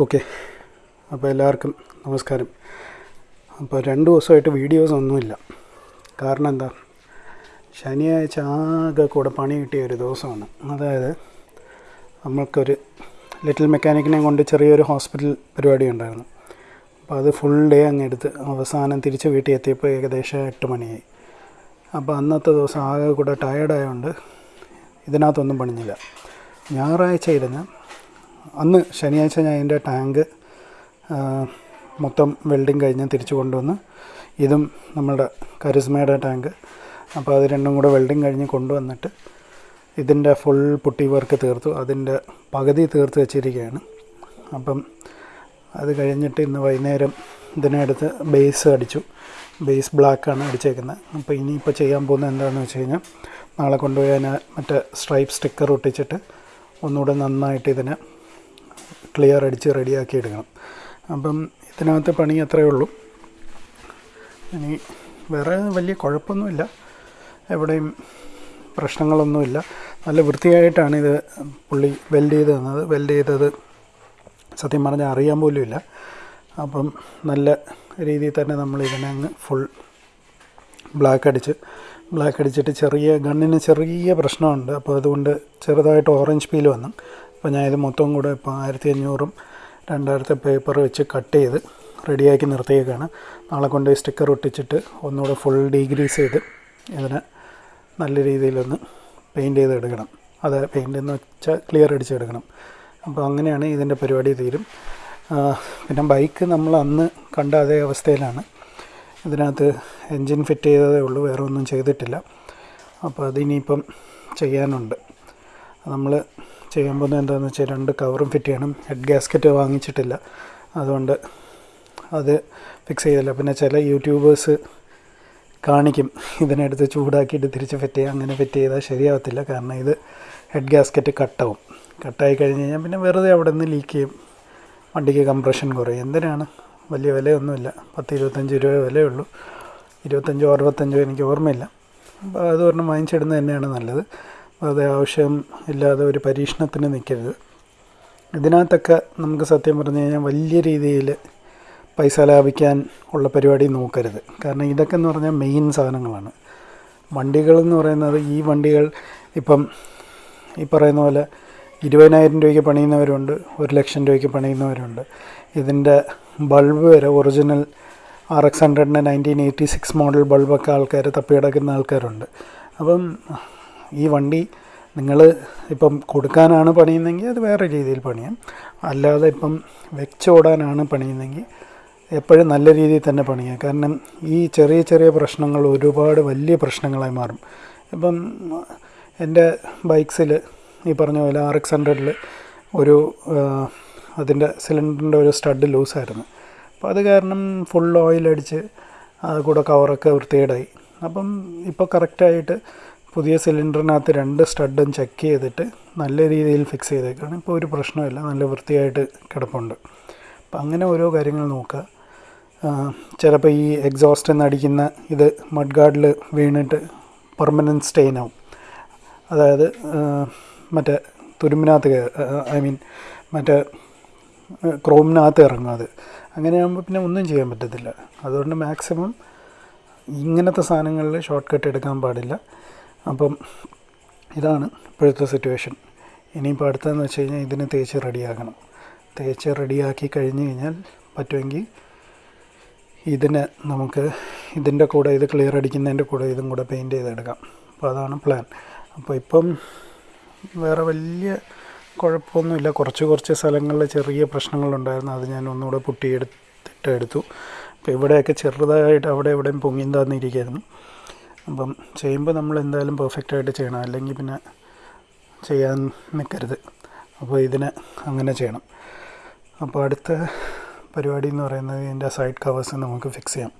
Okay. അപ്പോൾ എല്ലാവർക്കും നമസ്കാരം. അപ്പോൾ രണ്ട് ദിവസമായിട്ട് വീഡിയോസ് ഒന്നുമില്ല. കാരണം എന്താ? ശനിയാഴ്ച ആകെ കൂടെ പണി കിട്ടിയ ഒരു ദിവസമാണ്. അതായത് നമ്മൾക്കൊരു ലിറ്റിൽ മെക്കാനിക്കിനെ കൊണ്ട് ചെറിയൊരു ഹോസ്പിറ്റൽ പരിപാടി ഉണ്ടായിരുന്നു. അപ്പോൾ അത് ഫുൾ ഡേ അങ്ങ് എടുത്ത് അവസാനം തിരിച്ച് വീട്ടിൽ എത്തിയപ്പോൾ ഏകദേശം എട്ട് മണിയായി. അപ്പോൾ അന്നത്തെ ദിവസം ആകെ കൂടെ ടയേർഡായതുകൊണ്ട് ഇതിനകത്തൊന്നും പണിഞ്ഞില്ല. ഞായറാഴ്ച ഇരുന്ന് അന്ന് ശനിയാഴ്ച ഞാൻ എന്റെ ടാങ്ക് മൊത്തം വെൽഡിങ് കഴിഞ്ഞ് തിരിച്ചു കൊണ്ടുവന്ന് ഇതും നമ്മുടെ കരിസ്മയുടെ ടാങ്ക്. അപ്പോൾ അത് രണ്ടും കൂടെ വെൽഡിങ് കഴിഞ്ഞ് കൊണ്ടുവന്നിട്ട് ഇതിന്റെ ഫുൾ പുട്ടി വർക്ക് തീർത്തു. അതിന്റെ പകുതി തീർത്ത് വെച്ചിരിക്കുകയാണ്. അപ്പം അത് കഴിഞ്ഞിട്ട് ഇന്ന് വൈകുന്നേരം ഇതിനടുത്ത് ബേസ് അടിച്ചു. ബേസ് ബ്ലാക്കാണ് അടിച്ചേക്കുന്നത്. അപ്പോൾ ഇനിയിപ്പോൾ ചെയ്യാൻ പോകുന്നത് എന്താണെന്ന് വെച്ച് കഴിഞ്ഞാൽ നാളെ കൊണ്ടുപോയി അതിനെ മറ്റേ സ്ട്രൈപ്പ് സ്റ്റിക്കർ ഒട്ടിച്ചിട്ട് ഒന്നുകൂടെ നന്നായിട്ട് ഇതിനെ ക്ലിയർ അടിച്ച് റെഡിയാക്കി എടുക്കണം. അപ്പം ഇതിനകത്ത് പണി അത്രയേ ഉള്ളൂ. ഇനി വേറെ വലിയ കുഴപ്പമൊന്നുമില്ല. എവിടെയും പ്രശ്നങ്ങളൊന്നുമില്ല. നല്ല വൃത്തിയായിട്ടാണ് ഇത് പുള്ളി വെൽഡ് ചെയ്ത് തന്നത്. വെൽഡ് ചെയ്തത് സത്യം പറഞ്ഞാൽ അറിയാൻ പോലുമില്ല. അപ്പം നല്ല രീതിയിൽ തന്നെ നമ്മൾ ഇതിനെ അങ്ങ് ഫുൾ ബ്ലാക്ക് അടിച്ച് ബ്ലാക്ക് അടിച്ചിട്ട് ചെറിയ ഗണ്ണിന് ചെറിയ പ്രശ്നമുണ്ട്. അപ്പോൾ അതുകൊണ്ട് ചെറുതായിട്ട് ഓറഞ്ച് പീൽ വന്നു. അപ്പോൾ ഞാൻ ഇത് മൊത്തം കൂടെ ഇപ്പോൾ ആയിരത്തി അഞ്ഞൂറും രണ്ടായിരത്തെ പേപ്പർ വെച്ച് കട്ട് ചെയ്ത് റെഡിയാക്കി നിർത്തിയേക്കാണ്. നാളെ കൊണ്ട് സ്റ്റിക്കർ ഒട്ടിച്ചിട്ട് ഒന്നുകൂടെ ഫുൾ ഡീഗ്രീസ് ചെയ്ത് ഇതിനെ നല്ല രീതിയിലൊന്ന് പെയിന്റ് ചെയ്തെടുക്കണം. അത് പെയിന്റ് എന്ന് വെച്ചാൽ ക്ലിയർ അടിച്ചെടുക്കണം. അപ്പോൾ അങ്ങനെയാണ് ഇതിന്റെ പരിപാടി തീരും. പിന്നെ ബൈക്ക് നമ്മൾ അന്ന് കണ്ട അതേ അവസ്ഥയിലാണ്. ഇതിനകത്ത് എൻജിൻ ഫിറ്റ് ചെയ്തതേ ഉള്ളൂ വേറെ ഒന്നും ചെയ്തിട്ടില്ല. അപ്പോൾ അതിനിയിപ്പം ചെയ്യാനുണ്ട്. നമ്മൾ ചെയ്യാൻ പോകുന്നത് എന്താണെന്ന് വെച്ചാൽ രണ്ട് കവറും ഫിറ്റ് ചെയ്യണം. ഹെഡ് ഗ്യാസ്കറ്റ് വാങ്ങിച്ചിട്ടില്ല. അതുകൊണ്ട് അത് ഫിക്സ് ചെയ്തില്ല. പിന്നെ ചില യൂട്യൂബേഴ്സ് കാണിക്കും. ഇതിനെടുത്ത് ചൂടാക്കിയിട്ട് തിരിച്ച് ഫിറ്റ് ചെയ്യുക അങ്ങനെ ഫിറ്റ് ചെയ്താൽ ശരിയാവത്തില്ല. കാരണം ഇത് ഹെഡ് ഗ്യാസ്കറ്റ് കട്ടാവും. കട്ടായി കഴിഞ്ഞ് കഴിഞ്ഞാൽ പിന്നെ വെറുതെ അവിടെ നിന്ന് ലീക്ക് ചെയ്യും. വണ്ടിക്ക് കംപ്രഷൻ കുറയും. എന്തിനാണ്? വലിയ വിലയൊന്നുമില്ല. പത്ത് ഇരുപത്തഞ്ച് രൂപ വിലയുള്ളൂ ഇരുപത്തഞ്ചോ അറുപത്തഞ്ചോ എനിക്ക് ഓർമ്മയില്ല. അപ്പോൾ അത് ഒരെണ്ണം വാങ്ങിച്ചിടുന്നത് തന്നെയാണ് നല്ലത്. വെറുതെ ആവശ്യം ഇല്ലാതെ ഒരു പരീക്ഷണത്തിന് നിൽക്കരുത്. ഇതിനകത്തൊക്കെ നമുക്ക് സത്യം പറഞ്ഞു കഴിഞ്ഞാൽ വലിയ രീതിയിൽ പൈസ ലാഭിക്കാൻ ഉള്ള പരിപാടി നോക്കരുത്. കാരണം ഇതൊക്കെ എന്ന് പറഞ്ഞാൽ മെയിൻ സാധനങ്ങളാണ്. വണ്ടികളെന്ന് പറയുന്നത് ഈ വണ്ടികൾ ഇപ്പം ഈ പറയുന്ന പോലെ ഇരുപതിനായിരം രൂപയ്ക്ക് പണിയുന്നവരുണ്ട് ഒരു ലക്ഷം രൂപയ്ക്ക് പണിയുന്നവരുണ്ട്. ഇതിന്റെ ബൾബ് വരെ ഒറിജിനൽ ആർ എക്സ് ഹൺഡ്രഡിന്റെ നയന്റീൻ എയ്റ്റി സിക്സ് മോഡൽ ബൾബൊക്കെ ആൾക്കാർ തപ്പിയടക്കുന്ന ആൾക്കാരുണ്ട്. അപ്പം ഈ വണ്ടി നിങ്ങൾ ഇപ്പം കൊടുക്കാനാണ് പണിയുന്നതെങ്കിൽ അത് വേറെ രീതിയിൽ പണിയാം. അല്ലാതെ ഇപ്പം വെച്ചോടാനാണ് പണിയുന്നതെങ്കിൽ എപ്പോഴും നല്ല രീതിയിൽ തന്നെ പണിയാം. കാരണം ഈ ചെറിയ ചെറിയ പ്രശ്നങ്ങൾ ഒരുപാട് വലിയ പ്രശ്നങ്ങളായി മാറും. ഇപ്പം എന്റെ ബൈക്സിൽ ഈ പറഞ്ഞ പോലെ ആർ എക്സ് ഹൺഡ്രഡിൽ ഒരു അതിന്റെ സിലിണ്ടറിന്റെ ഒരു സ്റ്റഡ് ലൂസായിരുന്നു. അപ്പോൾ അത് കാരണം ഫുൾ ഓയിൽ അടിച്ച് അത് കൂടെ കവറൊക്കെ വൃത്തികേടായി. അപ്പം ഇപ്പോൾ കറക്റ്റായിട്ട് പുതിയ സിലിണ്ടറിനകത്ത് രണ്ട് സ്റ്റഡും ചെക്ക് ചെയ്തിട്ട് നല്ല രീതിയിൽ ഫിക്സ് ചെയ്തേക്കാണ്. ഇപ്പോൾ ഒരു പ്രശ്നമില്ല നല്ല വൃത്തിയായിട്ട് കിടപ്പുണ്ട്. അപ്പം അങ്ങനെ ഓരോ കാര്യങ്ങൾ നോക്കുക. ചിലപ്പോൾ ഈ എക്സോസ്റ്റ് എന്നടിക്കുന്ന ഇത് മഡ്ഗാർഡിൽ വീണിട്ട് പെർമനന്റ് സ്റ്റെയിൻ ആവും. അതായത് മറ്റേ തുരുമ്പിനകത്ത് ഐ മീൻ മറ്റേ ക്രോമിനകത്ത് ഇറങ്ങും അത്. അങ്ങനെയാകുമ്പോൾ പിന്നെ ഒന്നും ചെയ്യാൻ പറ്റത്തില്ല. അതുകൊണ്ട് മാക്സിമം ഇങ്ങനത്തെ സാധനങ്ങളിൽ ഷോർട്ട് കട്ട് എടുക്കാൻ പാടില്ല. അപ്പം ഇതാണ് ഇപ്പോഴത്തെ സിറ്റുവേഷൻ ഇനിയിപ്പോൾ അടുത്തതെന്ന് വെച്ച് കഴിഞ്ഞാൽ ഇതിന് തേച്ച് റെഡിയാക്കണം. തേച്ച് റെഡിയാക്കി കഴിഞ്ഞ് കഴിഞ്ഞാൽ പറ്റുമെങ്കിൽ ഇതിന് നമുക്ക് ഇതിന്റെ കൂടെ ഇത് ക്ലിയർ അടിക്കുന്നതിന്റെ കൂടെ ഇതും കൂടെ പെയിന്റ് ചെയ്തെടുക്കാം. അപ്പോൾ അതാണ് പ്ലാൻ അപ്പോൾ ഇപ്പം വേറെ വലിയ കുഴപ്പമൊന്നുമില്ല. കുറച്ച് കുറച്ച് സ്ഥലങ്ങളിൽ ചെറിയ പ്രശ്നങ്ങളുണ്ടായിരുന്നു. അത് ഞാൻ ഒന്നുകൂടെ പുട്ടിയെടുത്തിട്ട് എടുത്തു അപ്പോൾ ഇവിടെയൊക്കെ ചെറുതായിട്ട് അവിടെ എവിടെയും പൊങ്ങിയും തന്നിരിക്കുന്നു. അപ്പം ചെയ്യുമ്പോൾ നമ്മൾ എന്തായാലും പെർഫെക്റ്റ് ആയിട്ട് ചെയ്യണം. അല്ലെങ്കിൽ പിന്നെ ചെയ്യാൻ നിൽക്കരുത് അപ്പോൾ ഇതിന് അങ്ങനെ ചെയ്യണം. അപ്പോൾ അടുത്ത പരിപാടി എന്ന് പറയുന്നത് ഇതിന്റെ സൈഡ് കവേഴ്സ് നമുക്ക് ഫിക്സ് ചെയ്യാം.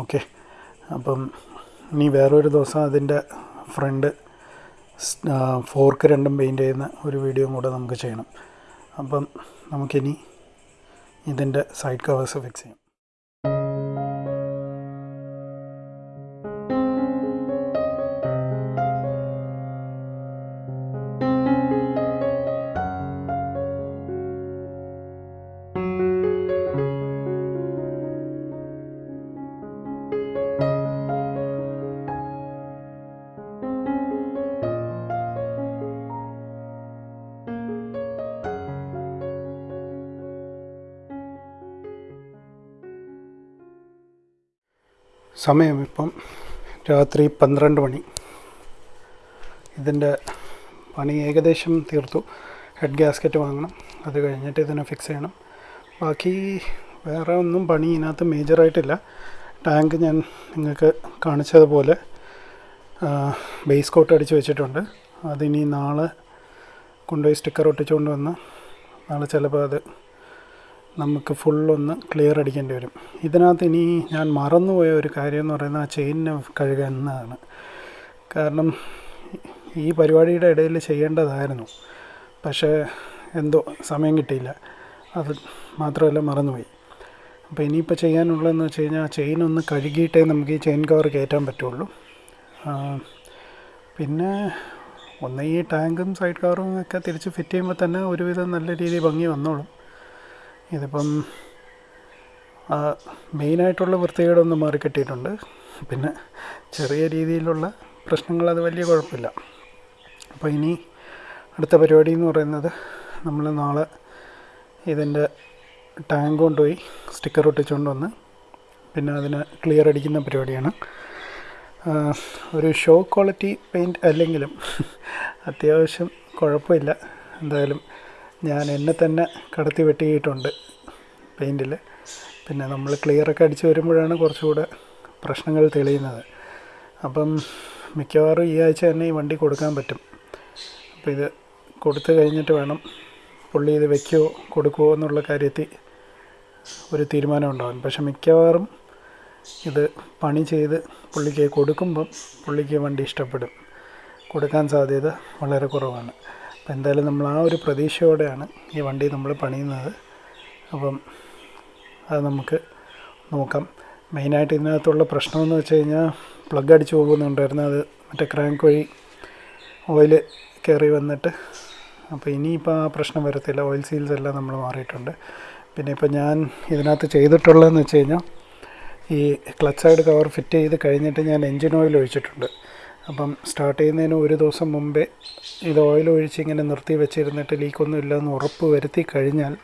ഓക്കെ അപ്പം ഇനി വേറൊരു ദിവസം അതിന്റെ ഫ്രണ്ട് ഫോർക്ക് രണ്ടും പെയിന്റ് ചെയ്യുന്ന ഒരു വീഡിയോ കൂടെ നമുക്ക് ചെയ്യണം. അപ്പം നമുക്കിനി ഇതിന്റെ സൈഡ് കവേഴ്സ് ഫിക്സ് ചെയ്യാം. സമയം ഇപ്പം രാത്രി പന്ത്രണ്ട് മണി. ഇതിന്റെ പണി ഏകദേശം തീർത്തു. ഹെഡ് ഗ്യാസ്കറ്റ് വാങ്ങണം. അത് കഴിഞ്ഞിട്ട് ഇതിനെ ഫിക്സ് ചെയ്യണം. ബാക്കി വേറെ ഒന്നും പണി ഇതിനകത്ത് മേജറായിട്ടില്ല ടാങ്ക് ഞാൻ നിങ്ങൾക്ക് കാണിച്ചതുപോലെ ബേസ് കോട്ട് അടിച്ച് വെച്ചിട്ടുണ്ട്. അതിനി നാളെ കൊണ്ടുപോയി സ്റ്റിക്കർ ഒട്ടിച്ചുകൊണ്ട് വന്ന് നാളെ ചിലപ്പോൾ അത് നമുക്ക് ഫുള്ളൊന്ന് ക്ലിയർ അടിക്കേണ്ടി വരും. ഇതിനകത്ത് ഇനി ഞാൻ മറന്നുപോയ ഒരു കാര്യം എന്ന് പറയുന്നത് ആ ചെയിനിനെ കഴുകുക എന്നതാണ്. കാരണം ഈ പരിപാടിയുടെ ഇടയിൽ ചെയ്യേണ്ടതായിരുന്നു. പക്ഷേ എന്തോ സമയം കിട്ടിയില്ല. അത് മാത്രമല്ല മറന്നുപോയി. അപ്പോൾ ഇനിയിപ്പോൾ ചെയ്യാനുള്ളതെന്ന് വെച്ച് കഴിഞ്ഞാൽ ആ ചെയിൻ ഒന്ന് കഴുകിയിട്ടേ നമുക്ക് ഈ ചെയിൻ കവർ കയറ്റാൻ പറ്റുള്ളൂ. പിന്നെ ഒന്ന് ഈ ടാങ്കും സൈഡ് കവറും ഒക്കെ തിരിച്ച് ഫിറ്റ് ചെയ്യുമ്പോൾ തന്നെ ഒരുവിധം നല്ല രീതിയിൽ ഭംഗി വന്നോളും. ഇതിപ്പം മെയിനായിട്ടുള്ള വൃത്തികേടൊന്ന് മാറിക്കിട്ടിയിട്ടുണ്ട് പിന്നെ ചെറിയ രീതിയിലുള്ള പ്രശ്നങ്ങൾ അത് വലിയ കുഴപ്പമില്ല. അപ്പോൾ ഇനി അടുത്ത പരിപാടി എന്ന് പറയുന്നത് നമ്മൾ നാളെ ഇതിന്റെ ടാങ്ക് കൊണ്ടുപോയി സ്റ്റിക്കർ ഒട്ടിച്ചുകൊണ്ട് വന്ന് പിന്നെ അതിന് ക്ലിയർ അടിക്കുന്ന പരിപാടിയാണ്. ഒരു ഷോ ക്വാളിറ്റി പെയിന്റ് അല്ലെങ്കിലും അത്യാവശ്യം കുഴപ്പമില്ല. എന്തായാലും ഞാൻ എന്നെ തന്നെ കടത്തി വെട്ടിയിട്ടുണ്ട് പെയിന്റിൽ പിന്നെ നമ്മൾ ക്ലിയറൊക്കെ അടിച്ച് വരുമ്പോഴാണ് കുറച്ചുകൂടെ പ്രശ്നങ്ങൾ തെളിയുന്നത്. അപ്പം മിക്കവാറും ഈ ആഴ്ച തന്നെ ഈ വണ്ടി കൊടുക്കാൻ പറ്റും. അപ്പോൾ ഇത് കൊടുത്തു കഴിഞ്ഞിട്ട് വേണം പുള്ളി ഇത് വെക്കുമോ കൊടുക്കുമോ എന്നുള്ള കാര്യത്തിൽ ഒരു തീരുമാനം ഉണ്ടാകും പക്ഷെ മിക്കവാറും ഇത് പണി ചെയ്ത് പുള്ളിക്ക് കൊടുക്കുമ്പം പുള്ളിക്ക് വണ്ടി ഇഷ്ടപ്പെടും. കൊടുക്കാൻ സാധ്യത വളരെ കുറവാണ്. അപ്പം എന്തായാലും നമ്മൾ ആ ഒരു പ്രതീക്ഷയോടെയാണ് ഈ വണ്ടി നമ്മൾ പണിയുന്നത്. അപ്പം അത് നമുക്ക് നോക്കാം. മെയിനായിട്ട് ഇതിനകത്തുള്ള പ്രശ്നമെന്ന് വെച്ച് കഴിഞ്ഞാൽ പ്ലഗ് അടിച്ച് പോകുന്നുണ്ടായിരുന്നു. അത് മറ്റേ ക്രാങ്ക് വഴി ഓയിൽ കയറി വന്നിട്ട്. അപ്പോൾ ഇനിയിപ്പോൾ ആ പ്രശ്നം വരത്തില്ല. ഓയിൽ സീൽസ് എല്ലാം നമ്മൾ മാറിയിട്ടുണ്ട്. പിന്നെ ഇപ്പോൾ ഞാൻ ഇതിനകത്ത് ചെയ്തിട്ടുള്ളതെന്ന് വെച്ച് കഴിഞ്ഞാൽ ഈ ക്ലച്ച് സൈഡ് കവർ ഫിറ്റ് ചെയ്ത് കഴിഞ്ഞിട്ട് ഞാൻ എൻജിൻ ഓയിൽ ഒഴിച്ചിട്ടുണ്ട്. അപ്പം സ്റ്റാർട്ട് ചെയ്യുന്നതിന് ഒരു ദിവസം മുമ്പേ ഇത് ഓയിൽ ഒഴിച്ച് ഇങ്ങനെ നിർത്തി വെച്ചിരുന്നിട്ട് ലീക്കൊന്നും ഇല്ലെന്ന് ഉറപ്പ് വരുത്തി കഴിഞ്ഞാൽ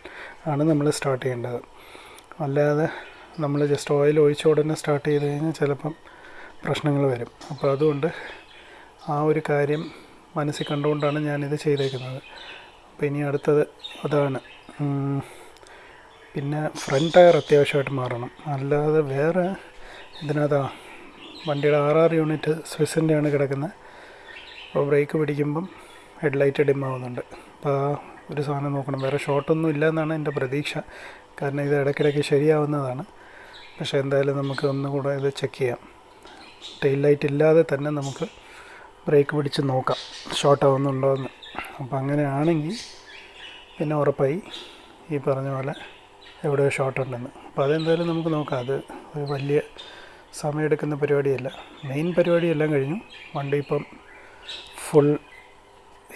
ആണ് നമ്മൾ സ്റ്റാർട്ട് ചെയ്യേണ്ടത്. അല്ലാതെ നമ്മൾ ജസ്റ്റ് ഓയിൽ ഒഴിച്ച ഉടനെ സ്റ്റാർട്ട് ചെയ്ത് കഴിഞ്ഞാൽ ചിലപ്പം പ്രശ്നങ്ങൾ വരും. അപ്പോൾ അതുകൊണ്ട് ആ ഒരു കാര്യം മനസ്സിൽ കണ്ടുകൊണ്ടാണ് ഞാനിത് ചെയ്തേക്കുന്നത്. അപ്പോൾ ഇനി അടുത്തത് അതാണ്. പിന്നെ ഫ്രണ്ട് ടയർ അത്യാവശ്യമായിട്ട് മാറണം. അല്ലാതെ വേറെ ഇതിനകത്താ വണ്ടിയുടെ ആർ ആർ യൂണിറ്റ് സ്വിസിന്റെയാണ് കിടക്കുന്നത്. അപ്പോൾ ബ്രേക്ക് പിടിക്കുമ്പം ഹെഡ്ലൈറ്റ് ഡിം ആവുന്നുണ്ട് അപ്പോൾ ആ ഒരു സാധനം നോക്കണം. വേറെ ഷോട്ടൊന്നും ഇല്ല എന്നാണ് എന്റെ പ്രതീക്ഷ. കാരണം ഇത് ഇടയ്ക്കിടയ്ക്ക് ശരിയാവുന്നതാണ്. പക്ഷേ എന്തായാലും നമുക്ക് ഒന്നുകൂടെ ഇത് ചെക്ക് ചെയ്യാം. ടെയിൽ ലൈറ്റ് ഇല്ലാതെ തന്നെ നമുക്ക് ബ്രേക്ക് പിടിച്ച് നോക്കാം. ഷോർട്ട് ആവുന്നുണ്ടോ എന്ന് അപ്പോൾ അങ്ങനെയാണെങ്കിൽ പിന്നെ ഉറപ്പായി ഈ പറഞ്ഞ പോലെ എവിടെയോ ഷോർട്ട് ഉണ്ടെന്ന് അപ്പോൾ അതെന്തായാലും നമുക്ക് നോക്കാം. അത് ഒരു വലിയ സമയമെടുക്കുന്ന പരിപാടിയല്ല. മെയിൻ പരിപാടിയെല്ലാം കഴിഞ്ഞു. വണ്ടി ഇപ്പം ഫുൾ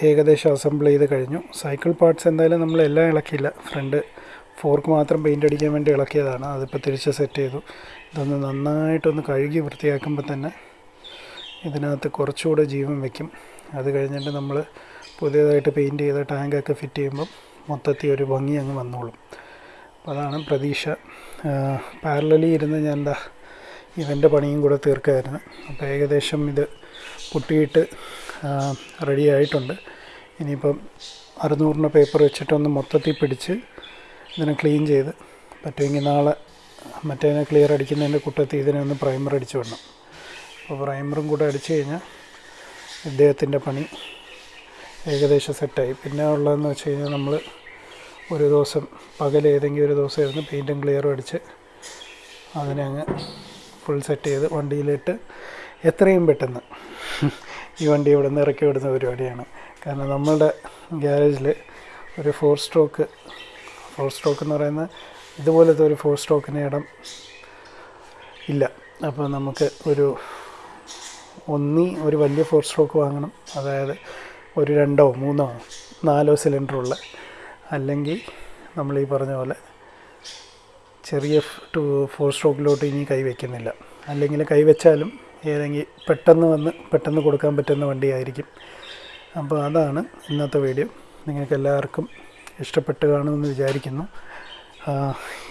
ഏകദേശം അസംബിൾ ചെയ്ത് കഴിഞ്ഞു. സൈക്കിൾ പാർട്സ് എന്തായാലും നമ്മൾ എല്ലാം ഇളക്കിയില്ല. ഫ്രണ്ട് ഫോർക്ക് മാത്രം പെയിന്റ് അടിക്കാൻ വേണ്ടി ഇളക്കിയതാണ്. അതിപ്പോൾ തിരിച്ച് സെറ്റ് ചെയ്തു. ഇതൊന്ന് നന്നായിട്ടൊന്ന് കഴുകി വൃത്തിയാക്കുമ്പോൾ തന്നെ ഇതിനകത്ത് കുറച്ചുകൂടെ ജീവൻ വയ്ക്കും. അത് കഴിഞ്ഞിട്ട് നമ്മൾ പുതിയതായിട്ട് പെയിന്റ് ചെയ്ത ടാങ്കൊക്കെ ഫിറ്റ് ചെയ്യുമ്പം മൊത്തത്തിൽ ഒരു ഭംഗി അങ്ങ് വന്നോളും. അപ്പോൾ അതാണ് പ്രതീക്ഷ പാരലലി ഇരുന്ന് ഞാൻ എന്താ ഇവന്റെ പണിയും കൂടെ തീർക്കായിരുന്നു. അപ്പോൾ ഏകദേശം ഇത് പൊട്ടിയിട്ട് റെഡി ആയിട്ടുണ്ട്. ഇനിയിപ്പം അറുന്നൂറിന്റെ പേപ്പർ വെച്ചിട്ടൊന്ന് മൊത്തത്തിൽ പിടിച്ച് ഇതിനെ ക്ലീൻ ചെയ്ത് പറ്റുമെങ്കിൽ നാളെ മറ്റേതിനെ ക്ലിയർ അടിക്കുന്നതിന്റെ കൂട്ടത്തിൽ ഇതിനെ ഒന്ന് പ്രൈമർ അടിച്ചു വിടണം. അപ്പോൾ പ്രൈമറും കൂടെ അടിച്ചു കഴിഞ്ഞാൽ ഇദ്ദേഹത്തിന്റെ പണി ഏകദേശം സെറ്റായി പിന്നെ ഉള്ളതെന്ന് വെച്ച് കഴിഞ്ഞാൽ നമ്മൾ ഒരു ദിവസം പകൽ ഏതെങ്കിലും ഒരു ദിവസം ഇരുന്ന് പെയിന്റും ക്ലിയറും അടിച്ച് അതിനെ അങ്ങ് ഫുൾ സെറ്റ് ചെയ്ത് വണ്ടിയിലിട്ട് എത്രയും പെട്ടെന്ന് ഈ വണ്ടി ഇവിടെ നിന്ന് ഇറക്കി വിടുന്ന പരിപാടിയാണ്. കാരണം നമ്മളുടെ ഗ്യാരേജിൽ ഒരു ഫോർ സ്ട്രോക്ക് ഫോർ സ്ട്രോക്ക് എന്ന് പറയുന്ന ഇതുപോലത്തെ ഒരു ഫോർ സ്ട്രോക്കിന് ഇടം ഇല്ല. അപ്പോൾ നമുക്ക് ഒരു ഒന്നി ഒരു വലിയ ഫോർ സ്ട്രോക്ക് വാങ്ങണം. അതായത് ഒരു രണ്ടോ മൂന്നോ നാലോ സിലിണ്ടറുള്ള അല്ലെങ്കിൽ നമ്മൾ ഈ പറഞ്ഞ പോലെ ചെറിയ ടു ഫോർ സ്ട്രോക്കിലോട്ട് ഇനി കൈവയ്ക്കുന്നില്ല അല്ലെങ്കിൽ കൈവച്ചാലും ഏതെങ്കിലും പെട്ടെന്ന് വന്ന് പെട്ടെന്ന് കൊടുക്കാൻ പറ്റുന്ന വണ്ടിയായിരിക്കും. അപ്പോൾ അതാണ് ഇന്നത്തെ വീഡിയോ നിങ്ങൾക്ക് എല്ലാവർക്കും ഇഷ്ടപ്പെട്ട് കാണുമെന്ന് വിചാരിക്കുന്നു.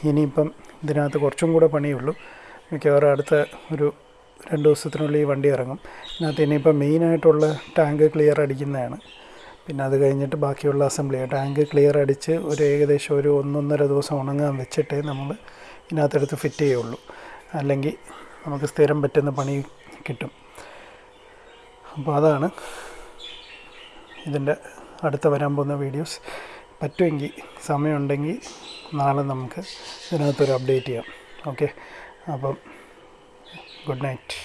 ഇനിയിപ്പം ഇതിനകത്ത് കുറച്ചും കൂടെ പണിയുള്ളൂ. മിക്കവാറും അടുത്ത ഒരു രണ്ട് ദിവസത്തിനുള്ളിൽ ഈ വണ്ടി ഇറങ്ങും. ഇതിനകത്ത് ഇനിയിപ്പം മെയിനായിട്ടുള്ള ടാങ്ക് ക്ലിയർ അടിക്കുന്നതാണ്. പിന്നെ അത് കഴിഞ്ഞിട്ട് ബാക്കിയുള്ള അസംബ്ലി ടാങ്ക് ക്ലിയർ അടിച്ച് ഒരു ഏകദേശം ഒരു ഒന്നൊന്നര ദിവസം ഉണങ്ങാൻ വെച്ചിട്ടേ നമ്മൾ ഇതിനകത്തെടുത്ത് ഫിറ്റ് ചെയ്യുള്ളൂ. അല്ലെങ്കിൽ നമുക്ക് സ്ഥിരം പറ്റുന്ന പണി കിട്ടും. അപ്പോൾ അതാണ് ഇതിന്റെ അടുത്ത വരാൻ പോകുന്ന വീഡിയോസ് പറ്റുമെങ്കിൽ സമയമുണ്ടെങ്കിൽ നാളെ നമുക്ക് ഇതിനകത്തൊരു അപ്ഡേറ്റ് ചെയ്യാം. ഓക്കെ അപ്പം ഗുഡ് നൈറ്റ്